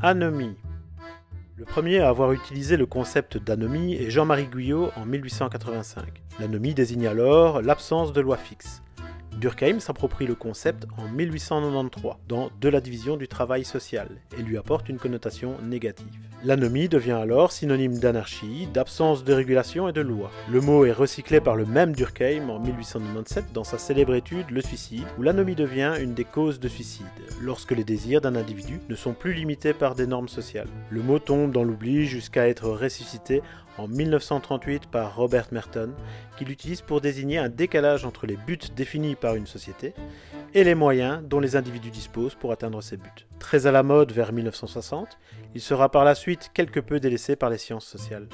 Anomie. Le premier à avoir utilisé le concept d'anomie est Jean-Marie Guyot en 1885. L'anomie désigne alors l'absence de loi fixe. Durkheim s'approprie le concept en 1893 dans De la division du travail social et lui apporte une connotation négative. L'anomie devient alors synonyme d'anarchie, d'absence de régulation et de loi. Le mot est recyclé par le même Durkheim en 1897 dans sa célèbre étude Le suicide, où l'anomie devient une des causes de suicide, lorsque les désirs d'un individu ne sont plus limités par des normes sociales. Le mot tombe dans l'oubli jusqu'à être ressuscité en 1938 par Robert Merton, qui l'utilise pour désigner un décalage entre les buts définis par une société et les moyens dont les individus disposent pour atteindre ces buts. Très à la mode vers 1960, il sera par la suite quelque peu délaissé par les sciences sociales.